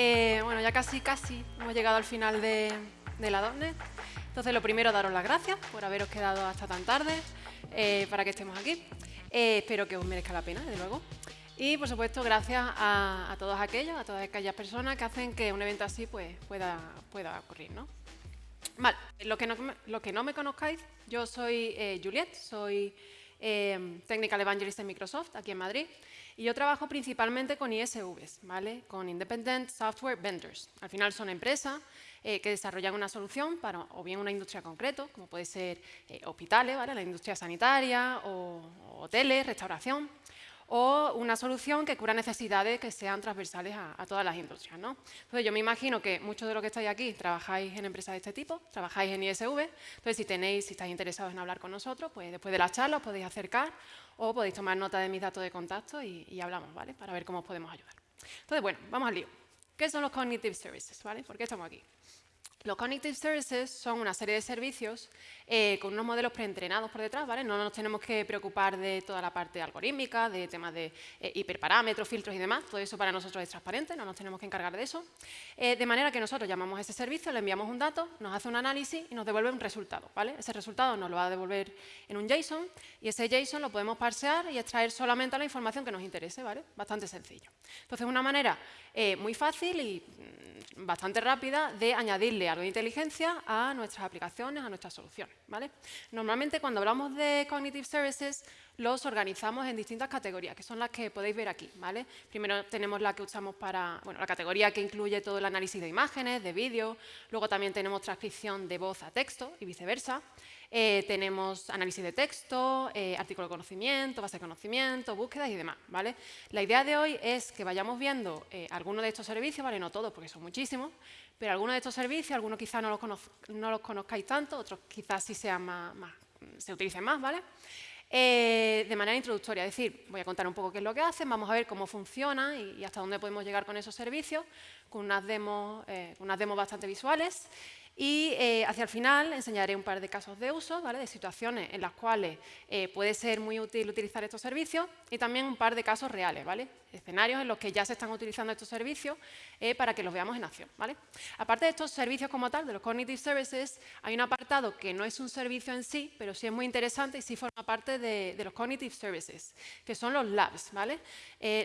Eh, bueno, ya casi, casi hemos llegado al final de, la DONET. Entonces, lo primero, daros las gracias por haberos quedado hasta tan tarde eh, para que estemos aquí. Eh, espero que os merezca la pena, desde luego. Y, por supuesto, gracias a, todos aquellos, a todas aquellas personas que hacen que un evento así pues, pueda, pueda ocurrir. ¿no? Vale, lo que, no, lo que no me conozcáis, yo soy Juliet, soy Technical Evangelist en Microsoft, aquí en Madrid. Y yo trabajo principalmente con ISVs, ¿vale? con Independent Software Vendors. Al final son empresas eh, que desarrollan una solución para o bien una industria concreta, como puede ser eh, hospitales, ¿vale? la industria sanitaria, o, hoteles, restauración, o una solución que cura necesidades que sean transversales a, todas las industrias. ¿no? Entonces, yo me imagino que muchos de los que estáis aquí trabajáis en empresas de este tipo, trabajáis en ISV, entonces si tenéis, si estáis interesados en hablar con nosotros, pues después de la charla os podéis acercar o podéis tomar nota de mis datos de contacto y, hablamos, ¿vale? Para ver cómo os podemos ayudar. Entonces, bueno, vamos al lío. ¿Qué son los Cognitive Services, ¿vale? ¿Por qué estamos aquí? Los Cognitive Services son una serie de servicios eh, con unos modelos preentrenados por detrás, ¿vale? No nos tenemos que preocupar de toda la parte algorítmica, de temas de eh, hiperparámetros, filtros y demás. Todo eso para nosotros es transparente, no nos tenemos que encargar de eso. Eh, de manera que nosotros llamamos a ese servicio, le enviamos un dato, nos hace un análisis y nos devuelve un resultado, ¿vale? Ese resultado nos lo va a devolver en un JSON y ese JSON lo podemos parsear y extraer solamente la información que nos interese, ¿vale? Bastante sencillo. Entonces, una manera muy fácil y mm, bastante rápida de añadirle algo de inteligencia a nuestras aplicaciones, a nuestras soluciones. Normalmente cuando hablamos de Cognitive Services los organizamos en distintas categorías, que son las que podéis ver aquí. ¿vale? Primero tenemos la que usamos para, bueno, la categoría que incluye todo el análisis de imágenes, de vídeo, luego también tenemos transcripción de voz a texto y viceversa. Eh, tenemos análisis de texto, eh, artículo de conocimiento, base de conocimiento, búsquedas y demás. ¿vale? La idea de hoy es que vayamos viendo eh, algunos de estos servicios, ¿vale? no todos porque son muchísimos, pero algunos de estos servicios, algunos quizás no los, no los conozcáis tanto, otros quizás sí sean más, se utilicen más, ¿vale? de manera introductoria, es decir, voy a contar un poco qué es lo que hacen, vamos a ver cómo funciona y, hasta dónde podemos llegar con esos servicios, con unas demos, con unas demos bastante visuales y eh, hacia el final enseñaré un par de casos de uso, de situaciones en las cuales eh, puede ser muy útil utilizar estos servicios y también un par de casos reales, ¿vale? escenarios en los que ya se están utilizando estos servicios eh, para que los veamos en acción. Aparte de estos servicios como tal, de los Cognitive Services, hay un apartado que no es un servicio en sí, pero sí es muy interesante y sí forma parte de, de los Cognitive Services, que son los labs. ¿vale?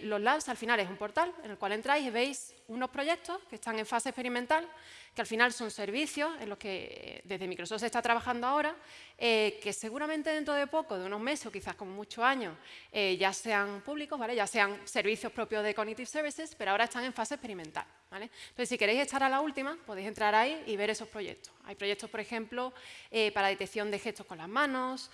los labs al final es un portal en el cual entráis y veis unos proyectos que están en fase experimental que al final son servicios en los que eh, desde Microsoft se está trabajando ahora, eh, que seguramente dentro de poco, de unos meses o quizás como muchos años, eh, ya sean públicos, ¿vale? ya sean servicios propios de Cognitive Services, pero ahora están en fase experimental. ¿vale? Entonces, si queréis estar a la última, podéis entrar ahí y ver esos proyectos. Hay proyectos, por ejemplo, para detección de gestos con las manos,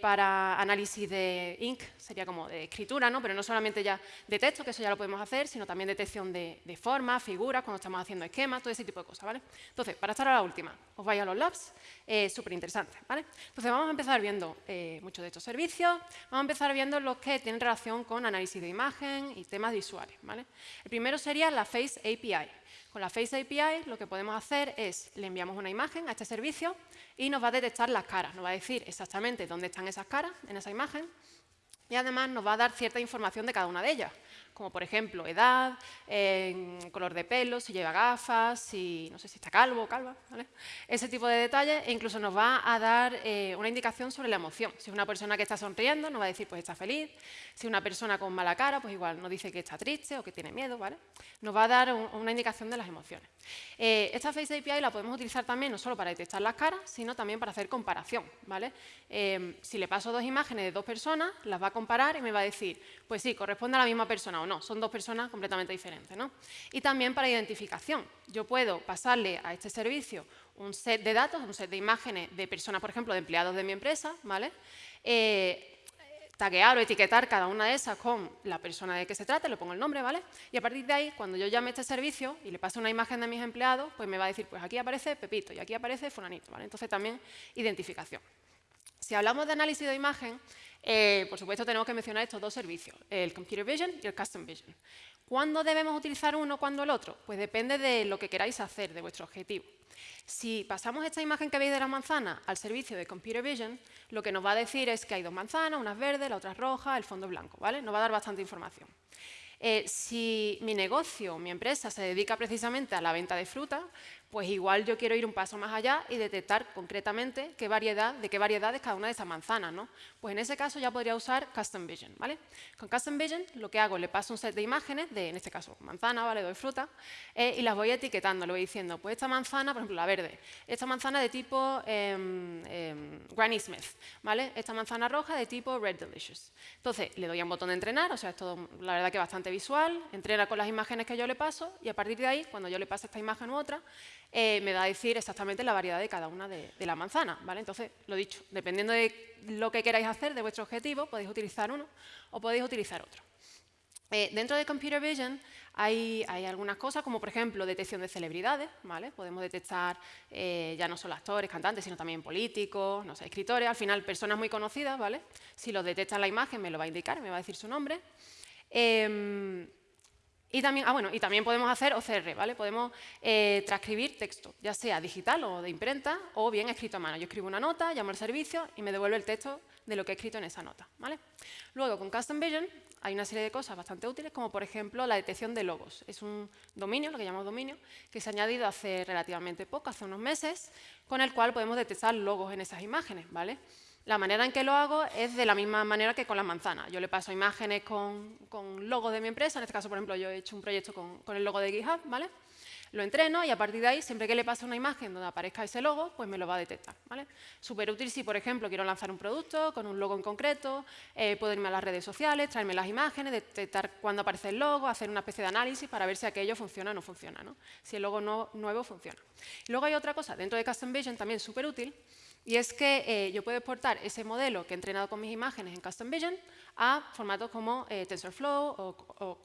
para análisis de ink, sería como de escritura, ¿no? pero no solamente ya de texto, que eso ya lo podemos hacer, sino también detección de, de formas, figuras, cuando estamos haciendo esquemas, todo ese tipo de cosas. ¿vale? Entonces, para estar a la última, os vais a los labs, eh, súper interesante, ¿vale? Entonces, vamos a empezar viendo eh, muchos de estos servicios, vamos a empezar viendo los que tienen relación con análisis de imagen y temas visuales, ¿vale? El primero sería la Face API. Con la Face API lo que podemos hacer es, le enviamos una imagen a este servicio y nos va a detectar las caras, nos va a decir exactamente dónde están esas caras en esa imagen y además nos va a dar cierta información de cada una de ellas como por ejemplo edad, color de pelo, si lleva gafas, si no sé si está calvo o calva, ese tipo de detalles e incluso nos va a dar eh, una indicación sobre la emoción. Si es una persona que está sonriendo, nos va a decir pues está feliz, si es una persona con mala cara, pues igual nos dice que está triste o que tiene miedo, ¿vale? Nos va a dar una indicación de las emociones. Eh, esta Face API la podemos utilizar también no solo para detectar las caras, sino también para hacer comparación, ¿vale? Eh, si le paso dos imágenes de dos personas, las va a comparar y me va a decir, pues sí, corresponde a la misma persona no, son dos personas completamente diferentes. ¿no? Y también para identificación. Yo puedo pasarle a este servicio un set de datos, un set de imágenes de personas, por ejemplo, de empleados de mi empresa, ¿vale? Eh, taguear o etiquetar cada una de esas con la persona de que se trata, le pongo el nombre, ¿vale? Y a partir de ahí, cuando yo llame a este servicio y le paso una imagen de mis empleados, pues me va a decir, pues aquí aparece Pepito y aquí aparece Fulanito, ¿vale? Entonces también identificación. Si hablamos de análisis de imagen, eh, por supuesto tenemos que mencionar estos dos servicios, el Computer Vision y el Custom Vision. ¿Cuándo debemos utilizar uno, cuándo el otro? Pues depende de lo que queráis hacer, de vuestro objetivo. Si pasamos esta imagen que veis de la manzana al servicio de Computer Vision, lo que nos va a decir es que hay dos manzanas, unas verdes, la otra roja, el fondo blanco, ¿vale? Nos va a dar bastante información. Eh, si mi negocio, mi empresa se dedica precisamente a la venta de fruta, pues igual yo quiero ir un paso más allá y detectar concretamente qué variedad, de qué variedad es cada una de esas manzanas. ¿no? Pues en ese caso ya podría usar Custom Vision. ¿vale? Con Custom Vision lo que hago, le paso un set de imágenes, de, en este caso manzana, ¿vale? doy fruta, eh, y las voy etiquetando, le voy diciendo, pues esta manzana, por ejemplo, la verde, esta manzana de tipo em, em, Granny Smith, ¿vale? esta manzana roja de tipo Red Delicious. Entonces, le doy a un botón de entrenar, o sea, es todo, la verdad que bastante visual, entrena con las imágenes que yo le paso, y a partir de ahí, cuando yo le pase esta imagen u otra, eh, me va a decir exactamente la variedad de cada una de, la manzana. ¿vale? Entonces, lo dicho, dependiendo de lo que queráis hacer, de vuestro objetivo, podéis utilizar uno o podéis utilizar otro. Eh, dentro de Computer Vision hay, algunas cosas, como por ejemplo detección de celebridades, ¿vale? Podemos detectar eh, ya no solo actores, cantantes, sino también políticos, no sé, escritores, al final personas muy conocidas, ¿vale? Si los detecta en la imagen me lo va a indicar, me va a decir su nombre. Em, y también, ah, bueno, y también podemos hacer OCR, ¿vale? Podemos eh, transcribir texto, ya sea digital o de imprenta, o bien escrito a mano. Yo escribo una nota, llamo al servicio y me devuelve el texto de lo que he escrito en esa nota, ¿vale? Luego, con Custom Vision hay una serie de cosas bastante útiles, como por ejemplo la detección de logos. Es un dominio, lo que llamamos dominio, que se ha añadido hace relativamente poco, hace unos meses, con el cual podemos detectar logos en esas imágenes, ¿vale? La manera en que lo hago es de la misma manera que con las manzanas. Yo le paso imágenes con, con logos de mi empresa, en este caso, por ejemplo, yo he hecho un proyecto con, el logo de GitHub, ¿vale? Lo entreno y a partir de ahí, siempre que le pase una imagen donde aparezca ese logo, pues me lo va a detectar, ¿vale? Súper útil si, por ejemplo, quiero lanzar un producto con un logo en concreto, eh, puedo irme a las redes sociales, traerme las imágenes, detectar cuándo aparece el logo, hacer una especie de análisis para ver si aquello funciona o no funciona, ¿no? Si el logo nuevo funciona. luego hay otra cosa, dentro de Custom Vision también súper útil, y es que eh, yo puedo exportar ese modelo que he entrenado con mis imágenes en Custom Vision a formatos como eh, TensorFlow o,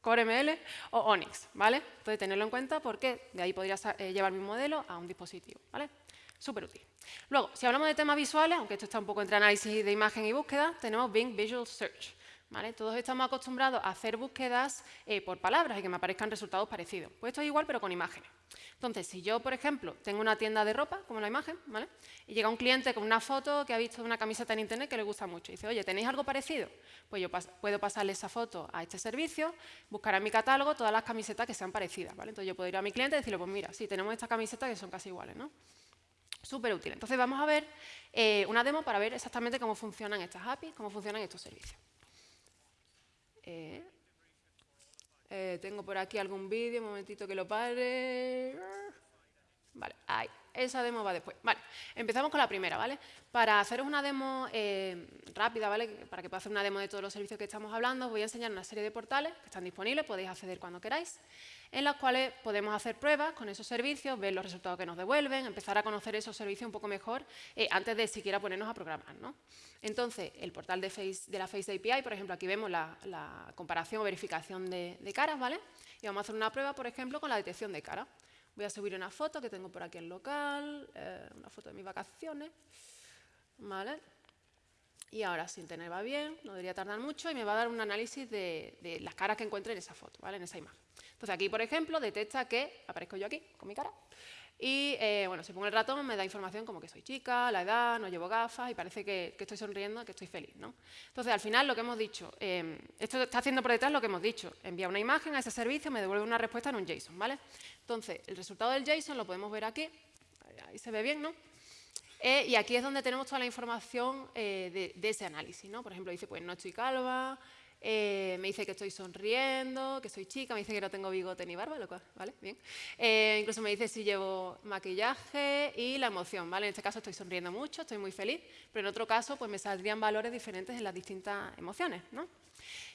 CoreML o Onyx, ¿vale? Entonces, tenerlo en cuenta porque de ahí podría eh, llevar mi modelo a un dispositivo, ¿vale? Súper útil. Luego, si hablamos de temas visuales, aunque esto está un poco entre análisis de imagen y búsqueda, tenemos Bing Visual Search. Todos estamos acostumbrados a hacer búsquedas por palabras y que me aparezcan resultados parecidos. Pues esto es igual, pero con imágenes. Entonces, si yo, por ejemplo, tengo una tienda de ropa, como la imagen, ¿vale? y llega un cliente con una foto que ha visto una camiseta en internet que le gusta mucho, y dice, oye, ¿tenéis algo parecido? Pues yo puedo pasarle esa foto a este servicio, buscar en mi catálogo todas las camisetas que sean parecidas. ¿vale? Entonces yo puedo ir a mi cliente y decirle, pues mira, sí, tenemos estas camisetas que son casi iguales. ¿no? Súper útil. Entonces vamos a ver eh, una demo para ver exactamente cómo funcionan estas APIs, cómo funcionan estos servicios. Eh, eh, tengo por aquí algún vídeo, un momentito que lo pare. Vale, ahí. Esa demo va después. Vale, empezamos con la primera, ¿vale? Para haceros una demo eh, rápida, ¿vale? Para que pueda hacer una demo de todos los servicios que estamos hablando, voy a enseñar una serie de portales que están disponibles, podéis acceder cuando queráis, en las cuales podemos hacer pruebas con esos servicios, ver los resultados que nos devuelven, empezar a conocer esos servicios un poco mejor eh, antes de siquiera ponernos a programar, ¿no? Entonces, el portal de, de la Face API, por ejemplo, aquí vemos la, comparación o verificación de, de caras, ¿vale? Y vamos a hacer una prueba, por ejemplo, con la detección de caras. Voy a subir una foto que tengo por aquí en local, eh, una foto de mis vacaciones. ¿Vale? Y ahora, sin tener va bien, no debería tardar mucho y me va a dar un análisis de, las caras que encuentre en esa foto, ¿vale? en esa imagen. Entonces aquí, por ejemplo, detecta que aparezco yo aquí con mi cara y eh, bueno, si pongo el ratón me da información como que soy chica, la edad, no llevo gafas y parece que, estoy sonriendo, que estoy feliz. ¿no? Entonces, al final lo que hemos dicho, eh, esto está haciendo por detrás lo que hemos dicho, envía una imagen a ese servicio, me devuelve una respuesta en un JSON. ¿vale? Entonces, el resultado del JSON lo podemos ver aquí, ahí se ve bien, ¿no? Eh, y aquí es donde tenemos toda la información de, de, ese análisis. ¿no? Por ejemplo, dice, pues no estoy calva, eh, me dice que estoy sonriendo, que soy chica, me dice que no tengo bigote ni barba, lo cual, ¿vale? Bien. Eh, incluso me dice si llevo maquillaje y la emoción, ¿vale? En este caso estoy sonriendo mucho, estoy muy feliz, pero en otro caso pues me saldrían valores diferentes en las distintas emociones, ¿no?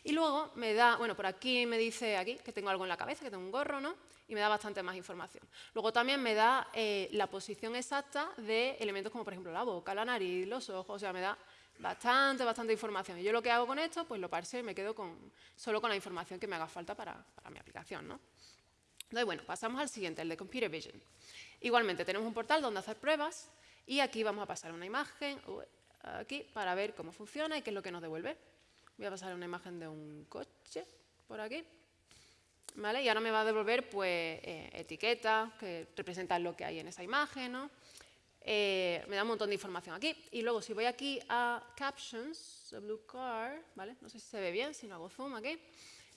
Y luego me da, bueno, por aquí me dice aquí que tengo algo en la cabeza, que tengo un gorro, ¿no? Y me da bastante más información. Luego también me da eh, la posición exacta de elementos como, por ejemplo, la boca, la nariz, los ojos, o sea, me da bastante, bastante información. Y yo lo que hago con esto, pues lo parseo y me quedo con, solo con la información que me haga falta para, mi aplicación. ¿no? Entonces, bueno, pasamos al siguiente, el de Computer Vision. Igualmente, tenemos un portal donde hacer pruebas y aquí vamos a pasar una imagen aquí para ver cómo funciona y qué es lo que nos devuelve. Voy a pasar una imagen de un coche por aquí. ¿Vale? Y ahora me va a devolver pues, eh, etiquetas que representan lo que hay en esa imagen, ¿no? Eh, me da un montón de información aquí. Y luego si voy aquí a Captions, the blue car, ¿vale? No sé si se ve bien, si no hago zoom aquí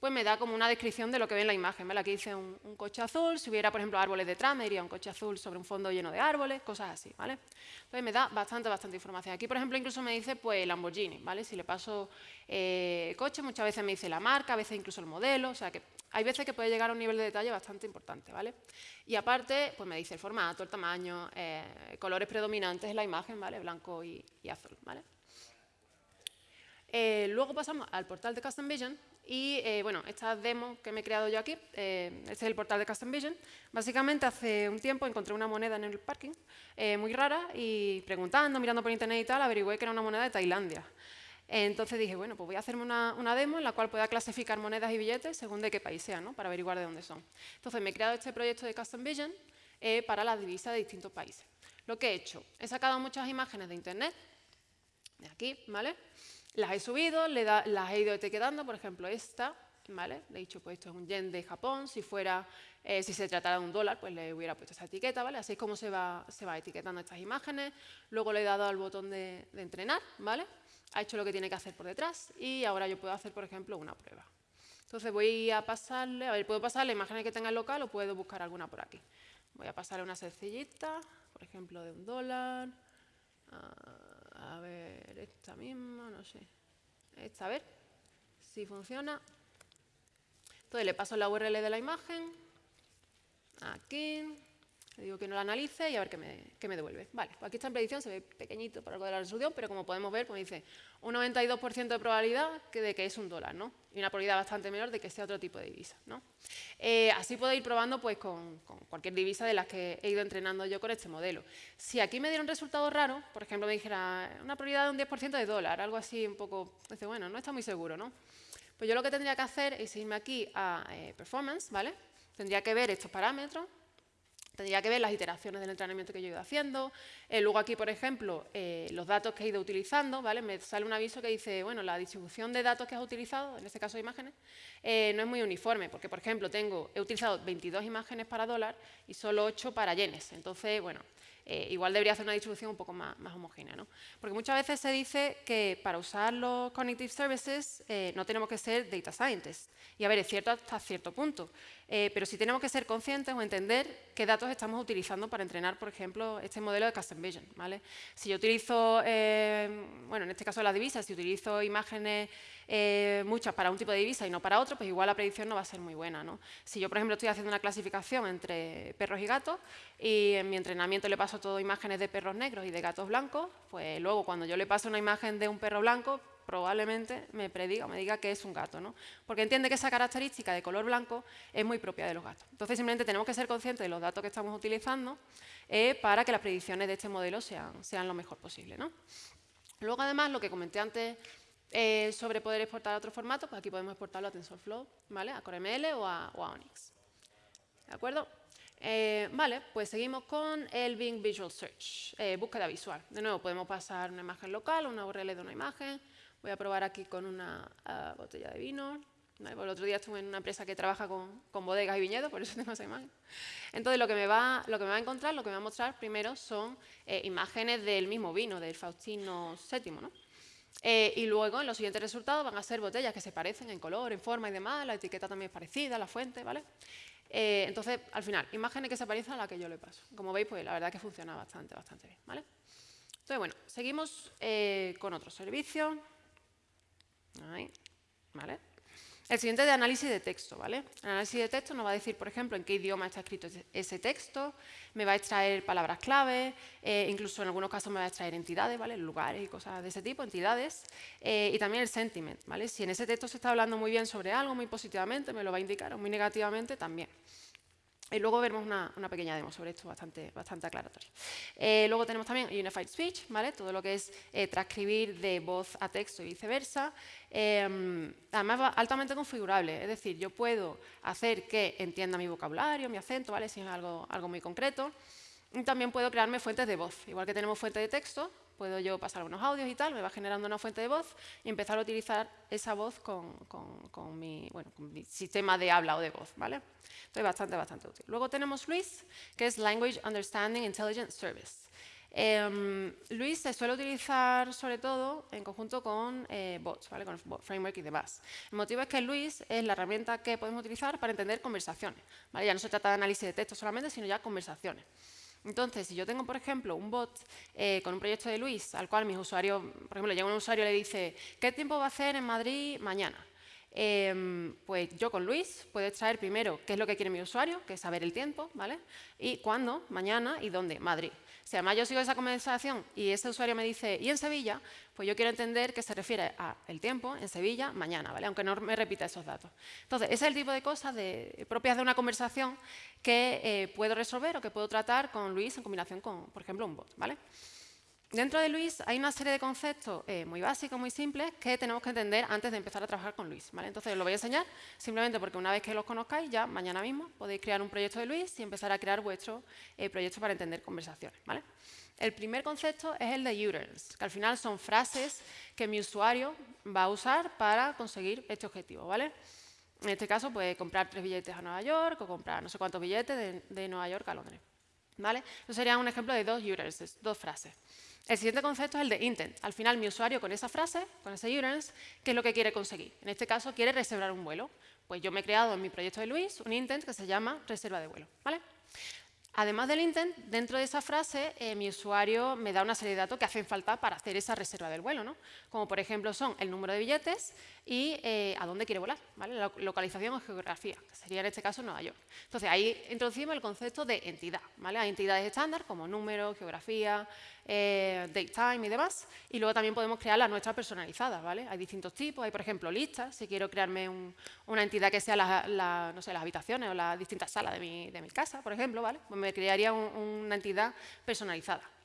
pues me da como una descripción de lo que ve en la imagen. ¿vale? Aquí dice un, coche azul, si hubiera, por ejemplo, árboles detrás, me diría un coche azul sobre un fondo lleno de árboles, cosas así. ¿vale? Entonces me da bastante, bastante información. Aquí, por ejemplo, incluso me dice pues Lamborghini. ¿vale? Si le paso eh, coche, muchas veces me dice la marca, a veces incluso el modelo. O sea que hay veces que puede llegar a un nivel de detalle bastante importante. ¿vale? Y aparte, pues me dice el formato, el tamaño, eh, colores predominantes en la imagen, ¿vale? blanco y, azul. ¿vale? Eh, luego pasamos al portal de Custom Vision y eh, bueno, esta demo que me he creado yo aquí, eh, este es el portal de Custom Vision. Básicamente hace un tiempo encontré una moneda en el parking muy rara y preguntando, mirando por internet y tal, averigüé que era una moneda de Tailandia. Entonces dije, bueno, pues voy a hacerme una, una, demo en la cual pueda clasificar monedas y billetes según de qué país sean, ¿no? para averiguar de dónde son. Entonces me he creado este proyecto de Custom Vision para las divisas de distintos países. Lo que he hecho, he sacado muchas imágenes de internet, de aquí, ¿vale? Las he subido, le las he ido etiquetando, por ejemplo esta, ¿vale? Le he dicho, pues esto es un yen de Japón, si fuera, eh, si se tratara de un dólar, pues le hubiera puesto esta etiqueta, ¿vale? Así es como se va, se va etiquetando estas imágenes. Luego le he dado al botón de, entrenar, ¿vale? Ha hecho lo que tiene que hacer por detrás y ahora yo puedo hacer, por ejemplo, una prueba. Entonces voy a pasarle, a ver, puedo pasarle imágenes que tenga el local o puedo buscar alguna por aquí. Voy a pasarle una sencillita, por ejemplo, de un dólar. Ah, a ver, esta misma, no sé. Esta, a ver si funciona. Entonces le paso la URL de la imagen. Aquí. Le digo que no la analice y a ver qué me, qué me devuelve. Vale, pues aquí está en predicción, se ve pequeñito por algo de la resolución, pero como podemos ver, pues dice un 92% de probabilidad de que es un dólar, ¿no? Y una probabilidad bastante menor de que sea otro tipo de divisa, ¿no? Eh, así puedo ir probando pues, con, cualquier divisa de las que he ido entrenando yo con este modelo. Si aquí me diera un resultado raro, por ejemplo, me dijera una probabilidad de un 10% de dólar, algo así un poco, dice, bueno, no está muy seguro, ¿no? Pues yo lo que tendría que hacer es irme aquí a eh, Performance, ¿vale? Tendría que ver estos parámetros, Tendría que ver las iteraciones del entrenamiento que yo he ido haciendo. Eh, luego aquí, por ejemplo, eh, los datos que he ido utilizando, ¿vale? Me sale un aviso que dice, bueno, la distribución de datos que has utilizado, en este caso imágenes, eh, no es muy uniforme, porque, por ejemplo, tengo, he utilizado 22 imágenes para dólar y solo 8 para yenes. Entonces, bueno, eh, igual debería hacer una distribución un poco más, homogénea. ¿no? Porque muchas veces se dice que para usar los Cognitive Services eh, no tenemos que ser Data Scientists. Y a ver, es cierto hasta cierto punto. Eh, pero sí tenemos que ser conscientes o entender qué datos estamos utilizando para entrenar, por ejemplo, este modelo de Custom Vision. ¿vale? Si yo utilizo, bueno, en este caso la divisa, si utilizo imágenes eh, muchas para un tipo de divisa y no para otro, pues igual la predicción no va a ser muy buena. ¿no? Si yo, por ejemplo, estoy haciendo una clasificación entre perros y gatos y en mi entrenamiento le paso todo imágenes de perros negros y de gatos blancos, pues luego cuando yo le paso una imagen de un perro blanco, probablemente me prediga o me diga que es un gato, ¿no? Porque entiende que esa característica de color blanco es muy propia de los gatos. Entonces, simplemente tenemos que ser conscientes de los datos que estamos utilizando eh, para que las predicciones de este modelo sean, sean lo mejor posible, ¿no? Luego, además, lo que comenté antes eh, sobre poder exportar a otro formato, pues aquí podemos exportarlo a TensorFlow, ¿vale? A CoreML o a, o a Onyx. ¿De acuerdo? Eh, vale, pues seguimos con el Bing Visual Search, eh, búsqueda visual. De nuevo, podemos pasar una imagen local, una URL de una imagen. Voy a probar aquí con una ah, botella de vino. Pues el otro día estuve en una empresa que trabaja con, bodegas y viñedos, por eso tengo esa imagen. Entonces, lo que, me va, a encontrar, lo que me va a mostrar primero son imágenes del mismo vino, del Faustino VII, ¿no? Eh, y luego en los siguientes resultados van a ser botellas que se parecen en color, en forma y demás, la etiqueta también es parecida, la fuente, ¿vale? Eh, entonces, al final, imágenes que se parecen a la que yo le paso. Como veis, pues la verdad que funciona bastante, bastante bien, ¿vale? Entonces, bueno, seguimos eh, con otro servicio. Ahí, ¿vale? El siguiente es de análisis de texto, ¿vale? El análisis de texto nos va a decir, por ejemplo, en qué idioma está escrito ese texto, me va a extraer palabras clave, eh, incluso en algunos casos me va a extraer entidades, ¿vale? Lugares y cosas de ese tipo, entidades, eh, y también el sentiment, ¿vale? Si en ese texto se está hablando muy bien sobre algo, muy positivamente, me lo va a indicar, o muy negativamente también. Y luego veremos una, pequeña demo sobre esto bastante, bastante aclaratoria. Eh, luego tenemos también Unified Speech, ¿vale? todo lo que es eh, transcribir de voz a texto y viceversa. Em, además, altamente configurable, es decir, yo puedo hacer que entienda mi vocabulario, mi acento, ¿vale? si es algo, algo muy concreto. Y también puedo crearme fuentes de voz. Igual que tenemos fuentes de texto, puedo yo pasar unos audios y tal, me va generando una fuente de voz y empezar a utilizar esa voz con, con, mi, bueno, con mi, sistema de habla o de voz. ¿vale? Entonces, bastante, bastante útil. Luego tenemos Luis, que es Language Understanding Intelligence Service. Em, Luis se suele utilizar sobre todo en conjunto con eh, bots, ¿vale? con el framework y demás. El motivo es que Luis es la herramienta que podemos utilizar para entender conversaciones. ¿vale? Ya no se trata de análisis de texto solamente, sino ya conversaciones. Entonces, si yo tengo, por ejemplo, un bot eh, con un proyecto de Luis, al cual mis usuarios, por ejemplo, llega un usuario y le dice, ¿qué tiempo va a hacer en Madrid mañana? Em, pues yo con Luis puedo extraer primero qué es lo que quiere mi usuario, que es saber el tiempo, ¿vale? Y cuándo, mañana y dónde, Madrid. Si además yo sigo esa conversación y ese usuario me dice, ¿y en Sevilla? Pues yo quiero entender que se refiere a el tiempo en Sevilla mañana, ¿vale? Aunque no me repita esos datos. Entonces, ese es el tipo de cosas propias de una conversación que eh, puedo resolver o que puedo tratar con Luis en combinación con, por ejemplo, un bot, ¿vale? Dentro de Luis hay una serie de conceptos eh, muy básicos, muy simples, que tenemos que entender antes de empezar a trabajar con Luis. Entonces, os lo voy a enseñar simplemente porque una vez que los conozcáis, ya mañana mismo podéis crear un proyecto de Luis y empezar a crear vuestro eh, proyecto para entender conversaciones. ¿vale? El primer concepto es el de URLs, que al final son frases que mi usuario va a usar para conseguir este objetivo. ¿vale? En este caso, puede comprar tres billetes a Nueva York o comprar no sé cuántos billetes de, Nueva York a Londres. ¿vale? Eso sería un ejemplo de dos URLs, dos frases. El siguiente concepto es el de intent. Al final, mi usuario con esa frase, con ese URLs, ¿qué es lo que quiere conseguir? En este caso, quiere reservar un vuelo. Pues yo me he creado en mi proyecto de Luis un intent que se llama reserva de vuelo. ¿vale? Además del intent, dentro de esa frase, eh, mi usuario me da una serie de datos que hacen falta para hacer esa reserva del vuelo, ¿no? Como por ejemplo son el número de billetes y eh, a dónde quiere volar, ¿vale? La localización o geografía, que sería en este caso Nueva York. Entonces ahí introducimos el concepto de entidad, ¿vale? Hay entidades estándar como número, geografía, eh, date time y demás. Y luego también podemos crear las nuestras personalizadas, ¿vale? Hay distintos tipos, hay por ejemplo listas, si quiero crearme una entidad que sea no sé, las habitaciones o las distintas salas de mi, de mi casa, por ejemplo, ¿vale? Pues me crearía una entidad personalizada.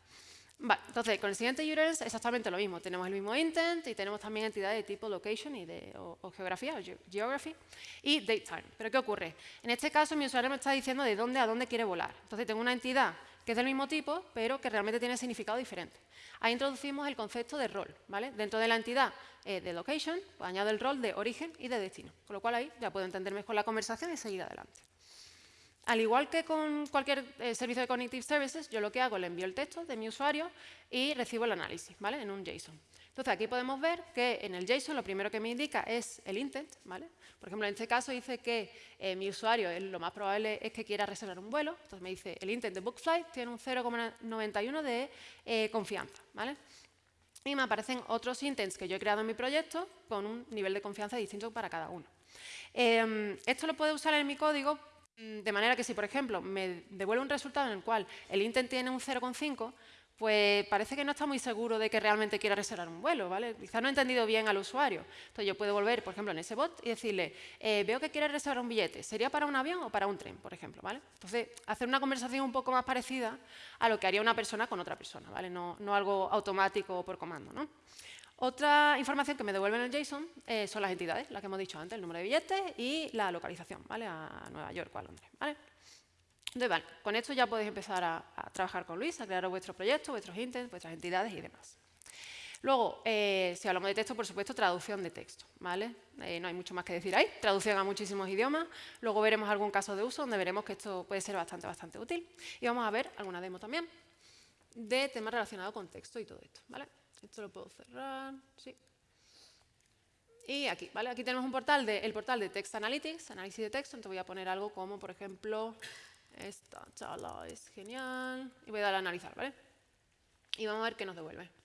Vale, entonces, con el siguiente URL es exactamente lo mismo. Tenemos el mismo intent y tenemos también entidades de tipo location y de, o, geografía, o geography, y datetime. ¿Pero qué ocurre? En este caso, mi usuario me está diciendo de dónde a dónde quiere volar. Entonces, tengo una entidad que es del mismo tipo, pero que realmente tiene significado diferente. Ahí introducimos el concepto de rol. ¿vale? Dentro de la entidad eh, de location, pues añado el rol de origen y de destino. Con lo cual ahí ya puedo entender mejor la conversación y seguir adelante. Al igual que con cualquier eh, servicio de Cognitive Services, yo lo que hago le envío el texto de mi usuario y recibo el análisis ¿vale? en un JSON. Entonces, aquí podemos ver que en el JSON lo primero que me indica es el intent. ¿vale? Por ejemplo, en este caso dice que eh, mi usuario lo más probable es que quiera reservar un vuelo. Entonces me dice el intent de BookFlight tiene un 0,91 de eh, confianza. ¿vale? Y me aparecen otros intents que yo he creado en mi proyecto con un nivel de confianza distinto para cada uno. Em, esto lo puedo usar en mi código de manera que si, por ejemplo, me devuelve un resultado en el cual el intent tiene un 0,5, pues parece que no está muy seguro de que realmente quiera reservar un vuelo, ¿vale? Quizás no he entendido bien al usuario. Entonces yo puedo volver, por ejemplo, en ese bot y decirle, eh, veo que quiere reservar un billete, ¿sería para un avión o para un tren, por ejemplo, ¿vale? Entonces, hacer una conversación un poco más parecida a lo que haría una persona con otra persona, ¿vale? No, no algo automático o por comando, ¿no? Otra información que me devuelven en el JSON eh, son las entidades, las que hemos dicho antes, el número de billetes y la localización, ¿vale? A Nueva York o a Londres, ¿vale? Entonces, vale, con esto ya podéis empezar a, trabajar con Luis, a crear vuestros proyectos, vuestros intents, vuestras entidades y demás. Luego, eh, si hablamos de texto, por supuesto, traducción de texto, ¿vale? Eh, no hay mucho más que decir ahí, traducción a muchísimos idiomas. Luego veremos algún caso de uso donde veremos que esto puede ser bastante, bastante útil. Y vamos a ver alguna demo también de temas relacionados con texto y todo esto, ¿vale? Esto lo puedo cerrar, sí. Y aquí, ¿vale? Aquí tenemos un portal de, el portal de Text Analytics, análisis de texto, entonces voy a poner algo como, por ejemplo, esta charla es genial, y voy a dar a analizar, ¿vale? Y vamos a ver qué nos devuelve.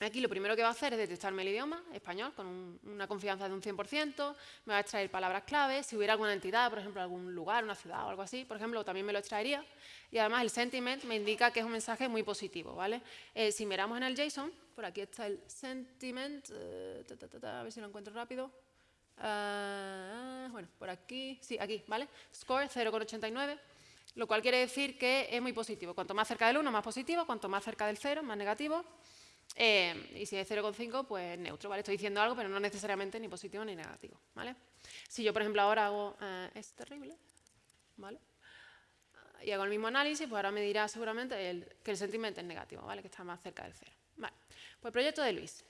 Aquí lo primero que va a hacer es detectarme el idioma, español, con una confianza de un 100%, me va a extraer palabras clave, si hubiera alguna entidad, por ejemplo, algún lugar, una ciudad o algo así, por ejemplo, también me lo extraería. Y además el sentiment me indica que es un mensaje muy positivo, ¿vale? Eh, si miramos en el JSON, por aquí está el sentiment, eh, a ver si lo encuentro rápido. Ah, bueno, por aquí, sí, aquí, ¿vale? Score 0,89 lo cual quiere decir que es muy positivo. Cuanto más cerca del 1, más positivo, cuanto más cerca del 0, más negativo. Eh, y si es 0,5, pues neutro, ¿vale? Estoy diciendo algo, pero no necesariamente ni positivo ni negativo, ¿vale? Si yo, por ejemplo, ahora hago... Eh, es terrible, ¿vale? Y hago el mismo análisis, pues ahora me dirá seguramente que el sentimiento es negativo, ¿vale? Que está más cerca del 0. Vale. Pues el proyecto de Luis.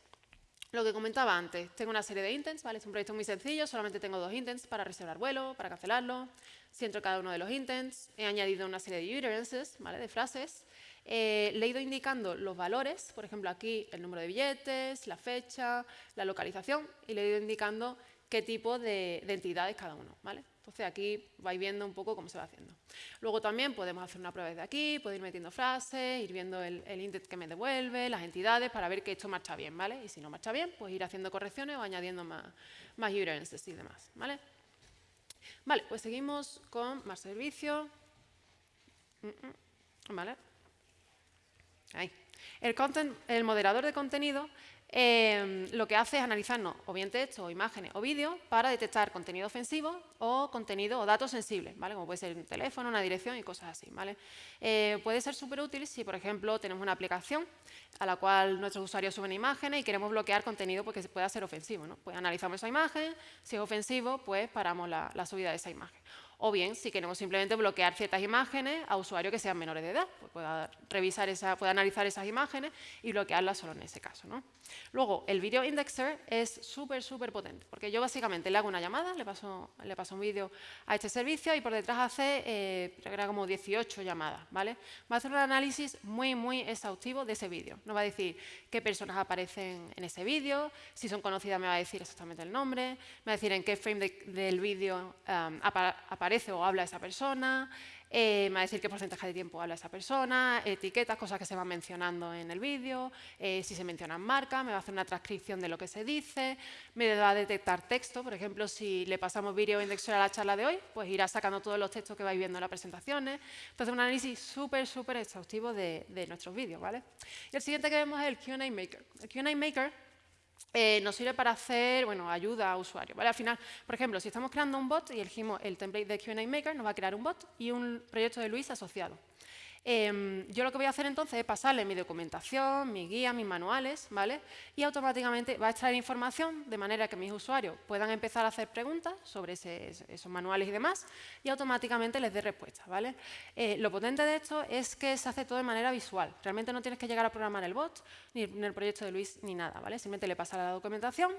Lo que comentaba antes, tengo una serie de intents, ¿vale? Es un proyecto muy sencillo, solamente tengo dos intents para reservar vuelo, para cancelarlo. Si entro cada uno de los intents, he añadido una serie de utterances, ¿vale? De frases eh, le he ido indicando los valores, por ejemplo, aquí el número de billetes, la fecha, la localización, y le he ido indicando qué tipo de, de entidad es cada uno. ¿vale? Entonces aquí vais viendo un poco cómo se va haciendo. Luego también podemos hacer una prueba desde aquí, puedo ir metiendo frases, ir viendo el, el que me devuelve, las entidades, para ver que esto marcha bien, ¿vale? Y si no marcha bien, pues ir haciendo correcciones o añadiendo más, más y demás, ¿vale? Vale, pues seguimos con más servicios. Mm, mm, ¿Vale? El, moderador de contenido Em, lo que hace es analizarnos o bien texto, o imágenes o vídeos para detectar contenido ofensivo o contenido o datos sensibles, ¿vale? como puede ser un teléfono, una dirección y cosas así. ¿vale? Eh, puede ser súper útil si, por ejemplo, tenemos una aplicación a la cual nuestros usuarios suben imágenes y queremos bloquear contenido porque pueda ser ofensivo. ¿no? Pues analizamos esa imagen, si es ofensivo, pues paramos la subida de esa imagen o bien si queremos simplemente bloquear ciertas imágenes a usuarios que sean menores de edad, pues pueda, revisar esa, pueda analizar esas imágenes y bloquearlas solo en ese caso. ¿no? Luego, el Video Indexer es súper, súper potente, porque yo básicamente le hago una llamada, le paso, le paso un vídeo a este servicio y por detrás hace, eh, como 18 llamadas, ¿vale? Va a hacer un análisis muy, muy exhaustivo de ese vídeo. Nos va a decir qué personas aparecen en ese vídeo, si son conocidas me va a decir exactamente el nombre, me va a decir en qué frame del vídeo aparece aparece o habla esa persona, eh, me va a decir qué porcentaje de tiempo habla esa persona, etiquetas, cosas que se van mencionando en el vídeo, eh, si se mencionan marcas, me va a hacer una transcripción de lo que se dice, me va a detectar texto, por ejemplo, si le pasamos vídeo indexer a la charla de hoy, pues irá sacando todos los textos que vais viendo en las presentaciones. Entonces, un análisis súper, súper exhaustivo de, de nuestros vídeos, ¿vale? Y el siguiente que vemos es el Q&A Maker. El Q&A Maker eh, nos sirve para hacer bueno, ayuda a usuarios. ¿vale? Al final, por ejemplo, si estamos creando un bot y elegimos el template de Q&A Maker, nos va a crear un bot y un proyecto de Luis asociado. Em, yo lo que voy a hacer entonces es pasarle mi documentación, mi guía, mis manuales, ¿vale? Y automáticamente va a extraer información de manera que mis usuarios puedan empezar a hacer preguntas sobre esos manuales y demás y automáticamente les dé respuestas, ¿vale? Eh, lo potente de esto es que se hace todo de manera visual. Realmente no tienes que llegar a programar el bot, ni en el proyecto de Luis, ni nada, ¿vale? Simplemente le pasa la documentación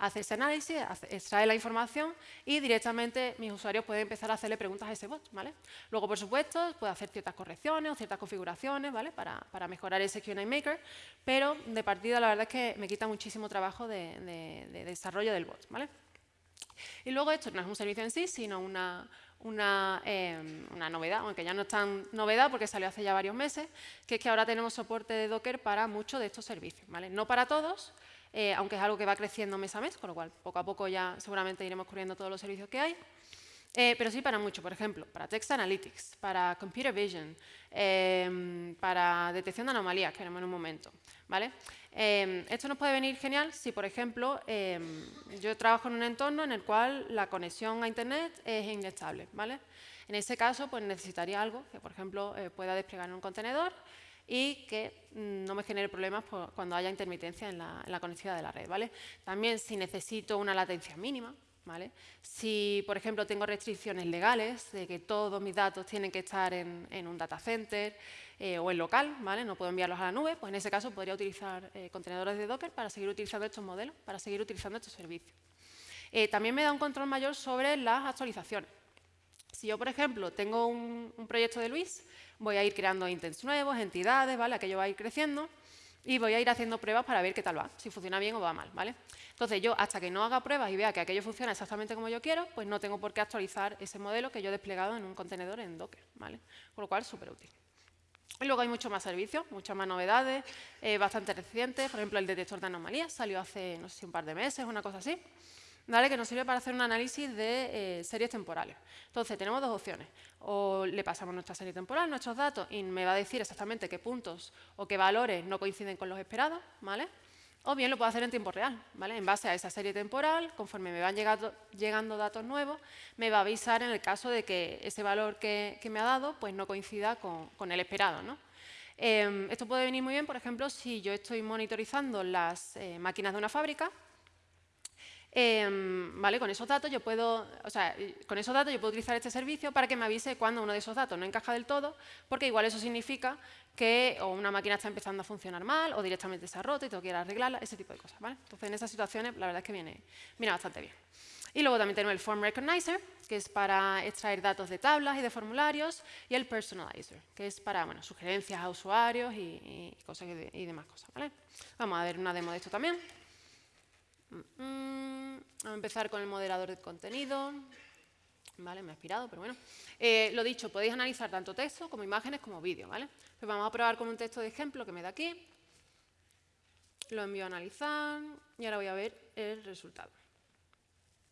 hace ese análisis, extrae la información y directamente mis usuarios pueden empezar a hacerle preguntas a ese bot. ¿vale? Luego, por supuesto, puede hacer ciertas correcciones o ciertas configuraciones ¿vale? para, para mejorar ese Q&A Maker, pero de partida la verdad es que me quita muchísimo trabajo de, desarrollo del bot. ¿vale? Y luego esto no es un servicio en sí, sino una, una, em, una, novedad, aunque ya no es tan novedad porque salió hace ya varios meses, que es que ahora tenemos soporte de Docker para muchos de estos servicios. ¿vale? No para todos, eh, aunque es algo que va creciendo mes a mes, con lo cual poco a poco ya seguramente iremos cubriendo todos los servicios que hay. Eh, pero sí para mucho, por ejemplo, para Text Analytics, para Computer Vision, em, para detección de anomalías, que veremos en un momento. ¿vale? Em, esto nos puede venir genial si, por ejemplo, em, yo trabajo en un entorno en el cual la conexión a Internet es inestable. ¿vale? En ese caso, pues necesitaría algo que, por ejemplo, eh, pueda desplegar en un contenedor y que mm, no me genere problemas cuando haya intermitencia en la, conectividad de la red. ¿vale? También si necesito una latencia mínima, ¿vale? si por ejemplo tengo restricciones legales de que todos mis datos tienen que estar en, un data center eh, o en local, ¿vale? no puedo enviarlos a la nube, pues en ese caso podría utilizar eh, contenedores de Docker para seguir utilizando estos modelos, para seguir utilizando estos servicios. Eh, también me da un control mayor sobre las actualizaciones. Si yo, por ejemplo, tengo un, proyecto de Luis voy a ir creando intents nuevos, entidades, ¿vale? Aquello va a ir creciendo y voy a ir haciendo pruebas para ver qué tal va, si funciona bien o va mal, ¿vale? Entonces yo, hasta que no haga pruebas y vea que aquello funciona exactamente como yo quiero, pues no tengo por qué actualizar ese modelo que yo he desplegado en un contenedor en Docker, ¿vale? Con lo cual, súper útil. Y luego hay muchos más servicios, muchas más novedades, eh, bastante recientes. Por ejemplo, el detector de anomalías salió hace, no sé si un par de meses, una cosa así que nos sirve para hacer un análisis de eh, series temporales. Entonces, tenemos dos opciones. O le pasamos nuestra serie temporal, nuestros datos, y me va a decir exactamente qué puntos o qué valores no coinciden con los esperados, ¿vale? O bien lo puedo hacer en tiempo real, ¿vale? En base a esa serie temporal, conforme me van llegando, llegando datos nuevos, me va a avisar en el caso de que ese valor que, me ha dado pues no coincida con, el esperado, ¿no? Em, esto puede venir muy bien, por ejemplo, si yo estoy monitorizando las eh, máquinas de una fábrica Em, ¿vale? Con esos datos yo puedo, o sea, con esos datos yo puedo utilizar este servicio para que me avise cuando uno de esos datos no encaja del todo, porque igual eso significa que o una máquina está empezando a funcionar mal o directamente se ha roto y tengo que ir arreglarla, ese tipo de cosas, ¿vale? Entonces, en esas situaciones, la verdad es que viene, viene bastante bien. Y luego también tenemos el Form Recognizer, que es para extraer datos de tablas y de formularios, y el Personalizer, que es para bueno, sugerencias a usuarios y, cosas y, demás cosas. ¿vale? Vamos a ver una demo de esto también. Mm, vamos a empezar con el moderador de contenido. Vale, me ha aspirado, pero bueno. Eh, lo dicho, podéis analizar tanto texto como imágenes como vídeo, ¿vale? Pues vamos a probar con un texto de ejemplo que me da aquí. Lo envío a analizar y ahora voy a ver el resultado.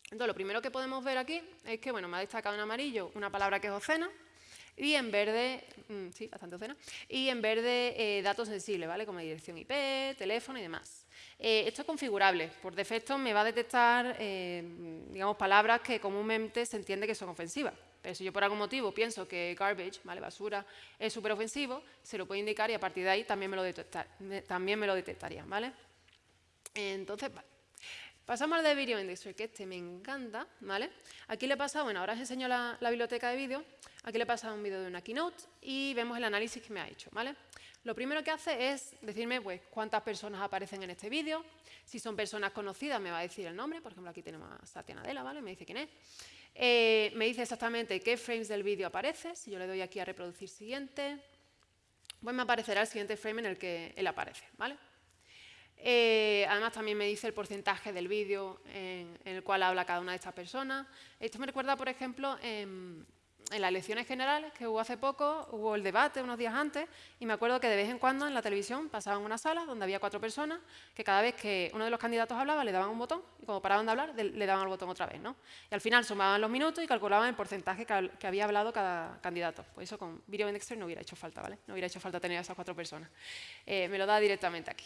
Entonces, lo primero que podemos ver aquí es que, bueno, me ha destacado en amarillo una palabra que es ocena y en verde, mm, sí, bastante ocena, y en verde eh, datos sensibles, ¿vale? Como dirección IP, teléfono y demás. Eh, esto es configurable. Por defecto me va a detectar, eh, digamos, palabras que comúnmente se entiende que son ofensivas. Pero si yo por algún motivo pienso que garbage, ¿vale? basura, es súper ofensivo, se lo puede indicar y a partir de ahí también me lo, detectar, también me lo detectaría. ¿vale? Entonces, vale. Pasamos al de Video Industry, que este me encanta, ¿vale? Aquí le he pasado, bueno, ahora os enseño la, biblioteca de vídeo, aquí le he pasado un vídeo de una keynote y vemos el análisis que me ha hecho, ¿vale? Lo primero que hace es decirme pues, cuántas personas aparecen en este vídeo, si son personas conocidas me va a decir el nombre, por ejemplo aquí tenemos a Satya Nadella, ¿vale? Me dice quién es. Eh, me dice exactamente qué frames del vídeo aparece, si yo le doy aquí a reproducir siguiente, pues me aparecerá el siguiente frame en el que él aparece, ¿vale? Eh, además también me dice el porcentaje del vídeo en, el cual habla cada una de estas personas. Esto me recuerda, por ejemplo, en, las elecciones generales que hubo hace poco, hubo el debate unos días antes y me acuerdo que de vez en cuando en la televisión pasaban una sala donde había cuatro personas que cada vez que uno de los candidatos hablaba le daban un botón y cuando paraban de hablar le daban el botón otra vez. ¿no? Y al final sumaban los minutos y calculaban el porcentaje que, había hablado cada candidato. Pues eso con Video Indexer no hubiera hecho falta, ¿vale? No hubiera hecho falta tener a esas cuatro personas. Eh, me lo da directamente aquí.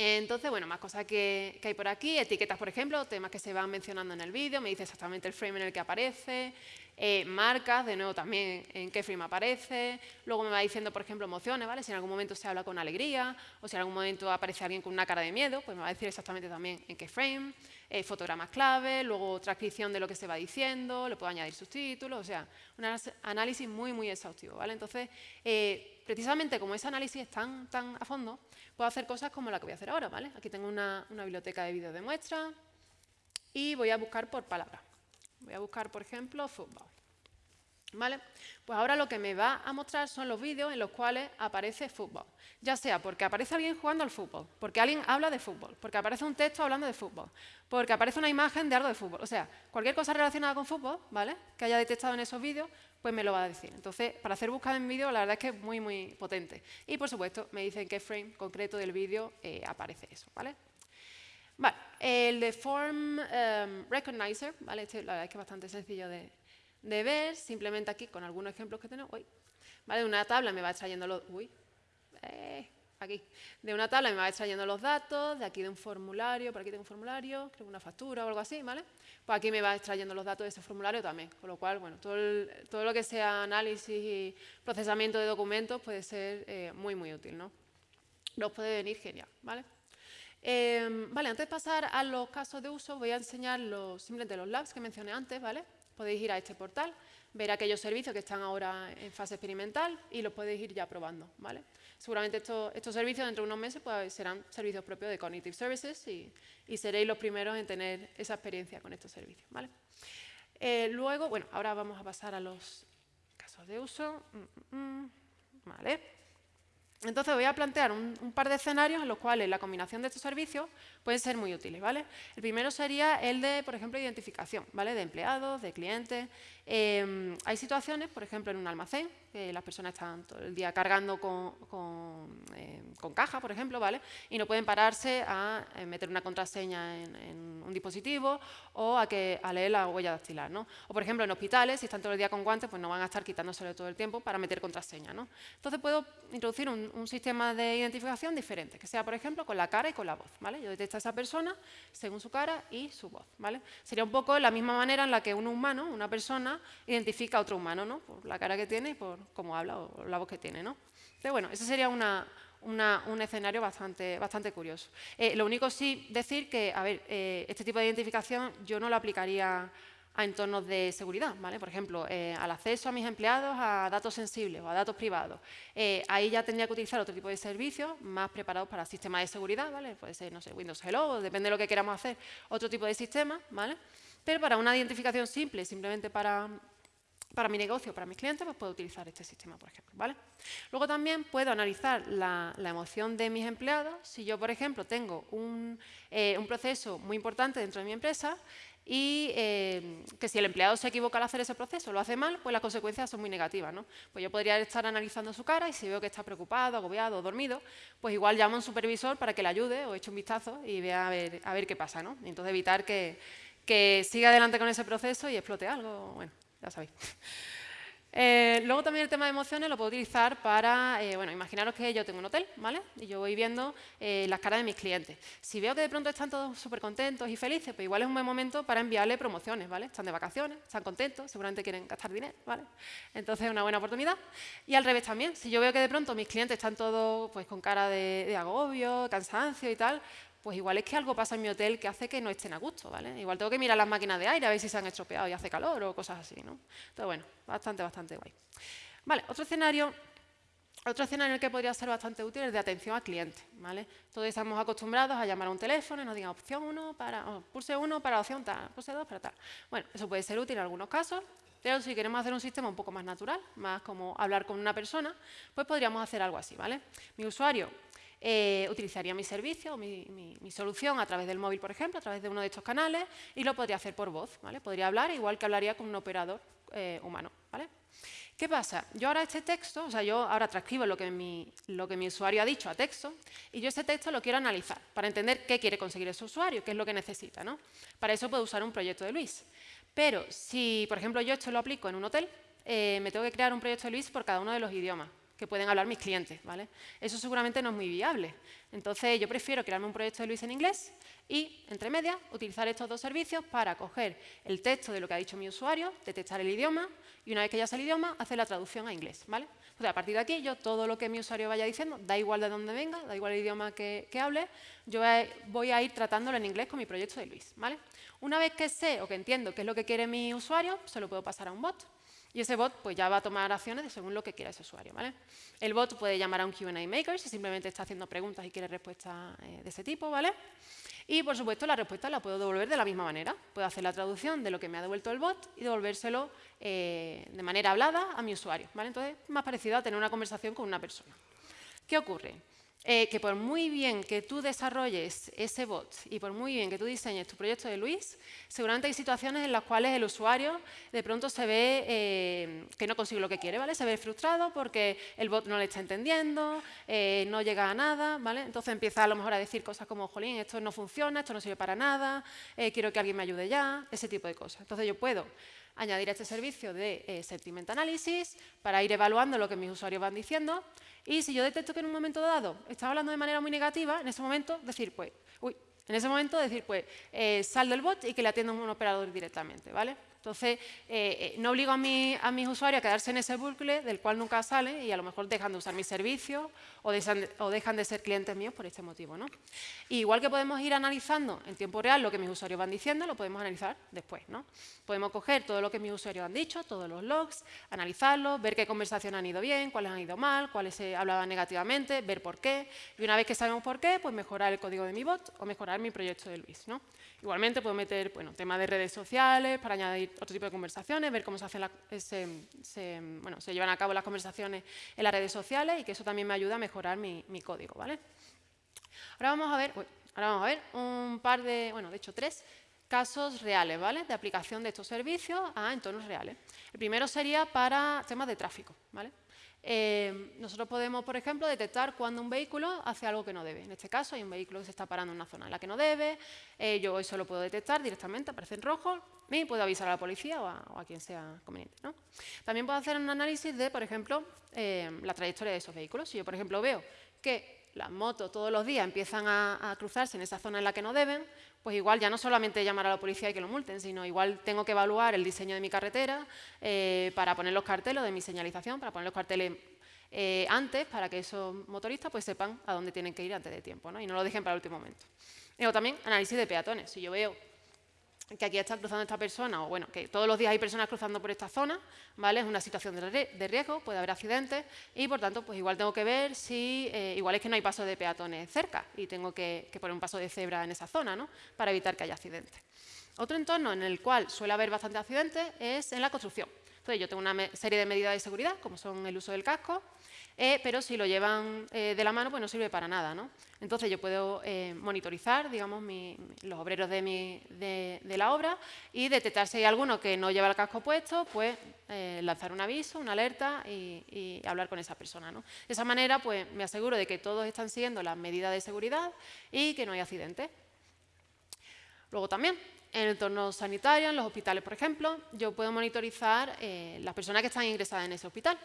Entonces, bueno, más cosas que, hay por aquí, etiquetas, por ejemplo, temas que se van mencionando en el vídeo, me dice exactamente el frame en el que aparece, eh, marcas, de nuevo también en qué frame aparece, luego me va diciendo, por ejemplo, emociones, ¿vale? Si en algún momento se habla con alegría o si en algún momento aparece alguien con una cara de miedo, pues me va a decir exactamente también en qué frame, eh, fotogramas clave, luego transcripción de lo que se va diciendo, le puedo añadir subtítulos, o sea, un análisis muy, muy exhaustivo, ¿vale? Entonces, eh, precisamente como ese análisis es tan, tan a fondo, puedo hacer cosas como la que voy a hacer ahora, ¿vale? Aquí tengo una, biblioteca de vídeos de muestra y voy a buscar por palabra. Voy a buscar, por ejemplo, fútbol. ¿Vale? Pues ahora lo que me va a mostrar son los vídeos en los cuales aparece fútbol. Ya sea porque aparece alguien jugando al fútbol, porque alguien habla de fútbol, porque aparece un texto hablando de fútbol, porque aparece una imagen de algo de fútbol. O sea, cualquier cosa relacionada con fútbol, ¿vale? Que haya detectado en esos vídeos, pues me lo va a decir. Entonces, para hacer búsqueda en vídeo, la verdad es que es muy, muy potente. Y, por supuesto, me dice en qué frame concreto del vídeo eh, aparece eso, ¿vale? Vale, el de Form em, Recognizer, ¿vale? Este, la verdad es que es bastante sencillo de, de ver, simplemente aquí con algunos ejemplos que tenemos. Uy, ¿vale? Una tabla me va extrayendo los... Uy, eh, aquí. De una tabla me va extrayendo los datos, de aquí de un formulario, por aquí tengo un formulario, creo una factura o algo así, ¿vale? Pues aquí me va extrayendo los datos de ese formulario también, con lo cual, bueno, todo, todo lo que sea análisis y procesamiento de documentos puede ser eh, muy, muy útil, ¿no? Nos puede venir genial, ¿vale? Em, vale, antes de pasar a los casos de uso, voy a enseñar los, simplemente los labs que mencioné antes, ¿vale? Podéis ir a este portal, ver aquellos servicios que están ahora en fase experimental y los podéis ir ya probando, ¿vale? Seguramente estos, servicios dentro de unos meses pues, serán servicios propios de Cognitive Services y, seréis los primeros en tener esa experiencia con estos servicios. ¿vale? Eh, luego, bueno, ahora vamos a pasar a los casos de uso. Mm, mm, mm. ¿Vale? Entonces voy a plantear un, par de escenarios en los cuales la combinación de estos servicios puede ser muy útiles. ¿vale? El primero sería el de, por ejemplo, identificación ¿vale? de empleados, de clientes. Em, hay situaciones, por ejemplo, en un almacén, que las personas están todo el día cargando con, em, caja, por ejemplo, ¿vale? y no pueden pararse a eh, meter una contraseña en, un dispositivo o a, que, a leer la huella dactilar. ¿no? O, por ejemplo, en hospitales, si están todo el día con guantes, pues no van a estar quitándoselo todo el tiempo para meter contraseña. ¿no? Entonces puedo introducir un, un, sistema de identificación diferente, que sea, por ejemplo, con la cara y con la voz. ¿vale? Yo detecto a esa persona según su cara y su voz. ¿vale? Sería un poco la misma manera en la que un humano, una persona, identifica a otro humano, ¿no? por la cara que tiene y por cómo habla o la voz que tiene. ¿no? Entonces, bueno, esa sería un escenario bastante, bastante curioso. Eh, lo único sí decir que, a ver, eh, este tipo de identificación yo no lo aplicaría a entornos de seguridad, ¿vale? Por ejemplo, eh, al acceso a mis empleados a datos sensibles o a datos privados. ahí ya tendría que utilizar otro tipo de servicios más preparados para sistemas de seguridad, ¿vale? Puede ser, no sé, Windows Hello, depende de lo que queramos hacer, otro tipo de sistema, ¿vale? Pero para una identificación simple, simplemente para para mi negocio, para mis clientes, pues puedo utilizar este sistema, por ejemplo. ¿vale? Luego también puedo analizar la, emoción de mis empleados. Si yo, por ejemplo, tengo un, eh, proceso muy importante dentro de mi empresa y eh, que si el empleado se equivoca al hacer ese proceso, lo hace mal, pues las consecuencias son muy negativas. ¿no? Pues yo podría estar analizando su cara y si veo que está preocupado, agobiado o dormido, pues igual llamo a un supervisor para que le ayude o eche un vistazo y vea a ver, a ver qué pasa. ¿no? Entonces evitar que, que siga adelante con ese proceso y explote algo. Bueno, ya sabéis. Eh, luego también el tema de emociones lo puedo utilizar para, eh, bueno, imaginaros que yo tengo un hotel, ¿vale? Y yo voy viendo eh, las caras de mis clientes. Si veo que de pronto están todos súper contentos y felices, pues igual es un buen momento para enviarle promociones, ¿vale? Están de vacaciones, están contentos, seguramente quieren gastar dinero, ¿vale? Entonces es una buena oportunidad. Y al revés también, si yo veo que de pronto mis clientes están todos pues, con cara de, de agobio, cansancio y tal, pues igual es que algo pasa en mi hotel que hace que no estén a gusto, ¿vale? Igual tengo que mirar las máquinas de aire a ver si se han estropeado y hace calor o cosas así, ¿no? Entonces, bueno, bastante, bastante guay. Vale, otro escenario, otro escenario que podría ser bastante útil es de atención al cliente, ¿vale? Todos estamos acostumbrados a llamar a un teléfono y nos digan opción 1 para, pulse 1 para opción tal, pulse 2 para tal. Bueno, eso puede ser útil en algunos casos, pero si queremos hacer un sistema un poco más natural, más como hablar con una persona, pues podríamos hacer algo así, ¿vale? Mi usuario eh, utilizaría mi servicio o mi, solución a través del móvil, por ejemplo, a través de uno de estos canales y lo podría hacer por voz. ¿vale? Podría hablar igual que hablaría con un operador eh, humano. ¿vale? ¿Qué pasa? Yo ahora este texto, o sea, yo ahora transcribo lo que, mi, usuario ha dicho a texto y yo ese texto lo quiero analizar para entender qué quiere conseguir ese usuario, qué es lo que necesita. ¿no? Para eso puedo usar un proyecto de Luis. Pero si, por ejemplo, yo esto lo aplico en un hotel, eh, me tengo que crear un proyecto de Luis por cada uno de los idiomas que pueden hablar mis clientes. ¿vale? Eso seguramente no es muy viable. Entonces, yo prefiero crearme un proyecto de Luis en inglés y, entre medias, utilizar estos dos servicios para coger el texto de lo que ha dicho mi usuario, detectar el idioma y, una vez que ya sea el idioma, hacer la traducción a inglés. ¿vale? Entonces, a partir de aquí, yo todo lo que mi usuario vaya diciendo, da igual de dónde venga, da igual el idioma que, hable, yo voy a ir tratándolo en inglés con mi proyecto de Luis. ¿vale? Una vez que sé o que entiendo qué es lo que quiere mi usuario, se lo puedo pasar a un bot y ese bot pues, ya va a tomar acciones según lo que quiera ese usuario. ¿vale? El bot puede llamar a un Q&A maker si simplemente está haciendo preguntas y quiere respuestas eh, de ese tipo. ¿vale? Y, por supuesto, la respuesta la puedo devolver de la misma manera. Puedo hacer la traducción de lo que me ha devuelto el bot y devolvérselo eh, de manera hablada a mi usuario. ¿vale? Entonces, más parecido a tener una conversación con una persona. ¿Qué ocurre? Eh, que por muy bien que tú desarrolles ese bot y por muy bien que tú diseñes tu proyecto de Luis, seguramente hay situaciones en las cuales el usuario de pronto se ve eh, que no consigue lo que quiere, ¿vale? Se ve frustrado porque el bot no le está entendiendo, eh, no llega a nada, ¿vale? Entonces empieza a lo mejor a decir cosas como, jolín, esto no funciona, esto no sirve para nada, quiero que alguien me ayude ya, ese tipo de cosas. Entonces yo puedo añadir este servicio de Sentiment Analysis para ir evaluando lo que mis usuarios van diciendo, y si yo detecto que en un momento dado está hablando de manera muy negativa, en ese momento decir, pues, uy, en ese momento decir, pues, eh, sal del bot y que le atienda un operador directamente, ¿vale? Entonces, eh, eh, no obligo a, a mis usuarios a quedarse en ese bucle del cual nunca salen y a lo mejor dejan de usar mis servicios o, dejan de ser clientes míos por este motivo. ¿no? igual que podemos ir analizando en tiempo real lo que mis usuarios van diciendo, lo podemos analizar después. ¿no? Podemos coger todo lo que mis usuarios han dicho, todos los logs, analizarlos, ver qué conversaciones han ido bien, cuáles han ido mal, cuáles se hablaban negativamente, ver por qué. Y una vez que sabemos por qué, pues mejorar el código de mi bot o mejorar mi proyecto de Luis. ¿no? Igualmente puedo meter bueno, temas de redes sociales para añadir otro tipo de conversaciones, ver cómo se, hacen se, bueno, se llevan a cabo las conversaciones en las redes sociales y que eso también me ayuda a mejorar mi, código. ¿vale? Ahora, vamos a ver, ahora vamos a ver un par de, bueno, de hecho tres casos reales ¿vale? de aplicación de estos servicios a entornos reales. El primero sería para temas de tráfico. ¿vale? Eh, nosotros podemos, por ejemplo, detectar cuando un vehículo hace algo que no debe. En este caso, hay un vehículo que se está parando en una zona en la que no debe. Eh, yo eso lo puedo detectar directamente, aparece en rojo, y puedo avisar a la policía o a, quien sea conveniente. También puedo hacer un análisis de, por ejemplo, eh, la trayectoria de esos vehículos. Si yo, por ejemplo, veo que las motos todos los días empiezan a, cruzarse en esa zona en la que no deben, pues igual ya no solamente llamar a la policía y que lo multen, sino igual tengo que evaluar el diseño de mi carretera eh, para poner los carteles de mi señalización, para poner los carteles eh, antes para que esos motoristas pues, sepan a dónde tienen que ir antes de tiempo ¿no? y no lo dejen para el último momento. Luego también análisis de peatones. Si yo veo que aquí está cruzando esta persona, o bueno, que todos los días hay personas cruzando por esta zona, ¿vale? Es una situación de riesgo, puede haber accidentes y, por tanto, pues igual tengo que ver si, eh, igual es que no hay paso de peatones cerca y tengo que, poner un paso de cebra en esa zona, ¿no? Para evitar que haya accidentes. Otro entorno en el cual suele haber bastantes accidentes es en la construcción. Entonces, yo tengo una serie de medidas de seguridad, como son el uso del casco, eh, pero si lo llevan eh, de la mano, pues no sirve para nada. ¿no? Entonces yo puedo eh, monitorizar digamos, los obreros de, la obra y detectar si hay alguno que no lleva el casco puesto, pues lanzar un aviso, una alerta y, hablar con esa persona. ¿no? De esa manera pues, me aseguro de que todos están siguiendo las medidas de seguridad y que no hay accidentes. Luego también, en el entorno sanitario, en los hospitales, por ejemplo, yo puedo monitorizar las personas que están ingresadas en ese hospital.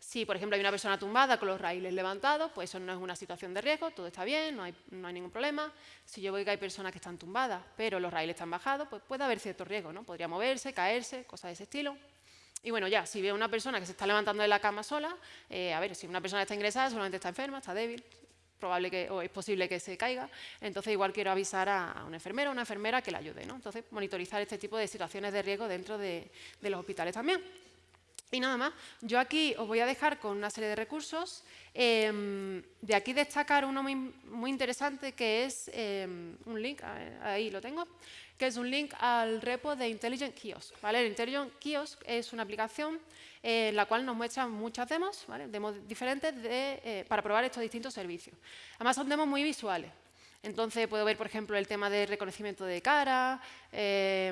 Si, por ejemplo, hay una persona tumbada con los raíles levantados, pues eso no es una situación de riesgo, todo está bien, no hay, ningún problema. Si yo veo que hay personas que están tumbadas, pero los raíles están bajados, pues puede haber cierto riesgo, ¿no? Podría moverse, caerse, cosas de ese estilo. Y bueno, ya, si veo una persona que se está levantando de la cama sola, eh, a ver, si una persona está ingresada, solamente está enferma, está débil, probable o es posible que se caiga, entonces igual quiero avisar a, una enfermera o una enfermera que la ayude, ¿no? Entonces, monitorizar este tipo de situaciones de riesgo dentro de los hospitales también. Y nada más, yo aquí os voy a dejar con una serie de recursos. Em, de aquí destacar uno muy, interesante que es em, un link, ahí lo tengo, que es un link al repo de Intelligent Kiosk. ¿vale? El Intelligent Kiosk es una aplicación en la cual nos muestra muchas demos, demos diferentes eh, para probar estos distintos servicios. Además son demos muy visuales. Entonces puedo ver, por ejemplo, el tema de reconocimiento de cara, eh,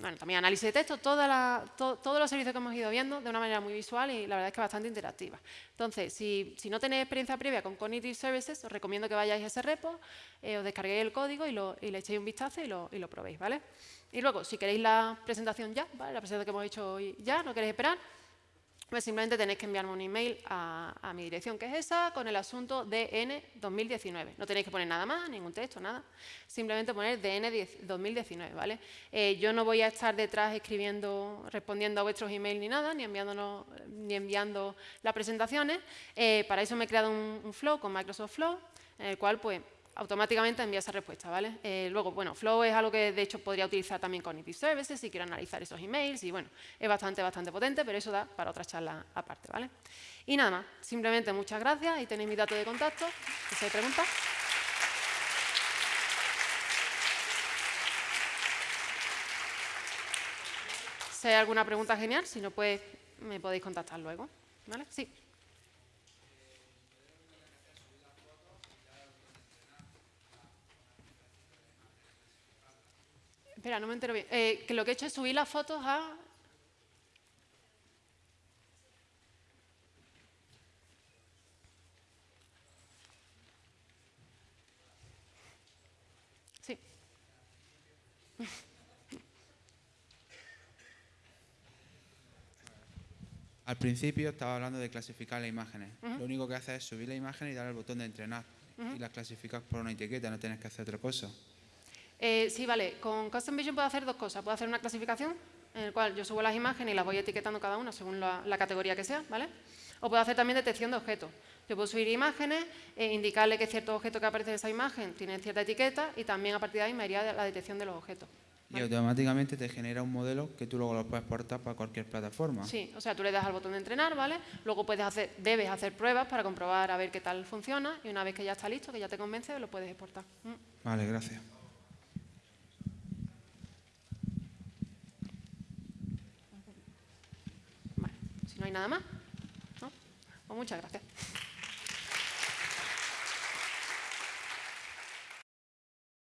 bueno, también análisis de texto, todos los servicios que hemos ido viendo de una manera muy visual y la verdad es que bastante interactiva. Entonces, si, no tenéis experiencia previa con Cognitive Services, os recomiendo que vayáis a ese repo, eh, os descarguéis el código y, le echéis un vistazo y lo, y lo probéis, ¿vale? Y luego, si queréis la presentación ya, ¿vale? la presentación que hemos hecho hoy ya, no queréis esperar, pues simplemente tenéis que enviarme un email a, mi dirección, que es esa, con el asunto DN 2019. No tenéis que poner nada más, ningún texto, nada. Simplemente poner DN 2019, ¿vale? Eh, yo no voy a estar detrás escribiendo, respondiendo a vuestros emails ni nada, ni, enviándonos, ni enviando las presentaciones. Eh, para eso me he creado un, un flow con Microsoft Flow, en el cual, pues, automáticamente envía esa respuesta, ¿vale? Eh, luego, bueno, Flow es algo que de hecho podría utilizar también con IT Services si quiero analizar esos emails y bueno, es bastante, bastante potente, pero eso da para otra charla aparte, ¿vale? Y nada más, simplemente muchas gracias y tenéis mi dato de contacto, si hay preguntas. Si hay alguna pregunta genial, si no, pues me podéis contactar luego, ¿vale? Sí. Espera, no me entero bien. Eh, que lo que he hecho es subir las fotos a... Sí. Al principio estaba hablando de clasificar las imágenes. Lo único que hace es subir la imagen y dar el botón de entrenar. Y las clasificas por una etiqueta, no tienes que hacer otra cosa. Eh, sí, vale. Con Custom Vision puedo hacer dos cosas. Puedo hacer una clasificación en la cual yo subo las imágenes y las voy etiquetando cada una según la, categoría que sea, ¿vale? O puedo hacer también detección de objetos. Yo puedo subir imágenes, e indicarle que cierto objeto que aparece en esa imagen tiene cierta etiqueta y también a partir de ahí me haría la detección de los objetos. Y automáticamente te genera un modelo que tú luego lo puedes exportar para cualquier plataforma. Sí, o sea, tú le das al botón de entrenar, ¿vale? Luego puedes hacer, debes hacer pruebas para comprobar a ver qué tal funciona y una vez que ya está listo, que ya te convence, lo puedes exportar. Mm. Vale, gracias. Hay nada más. ¿no? Pues muchas gracias.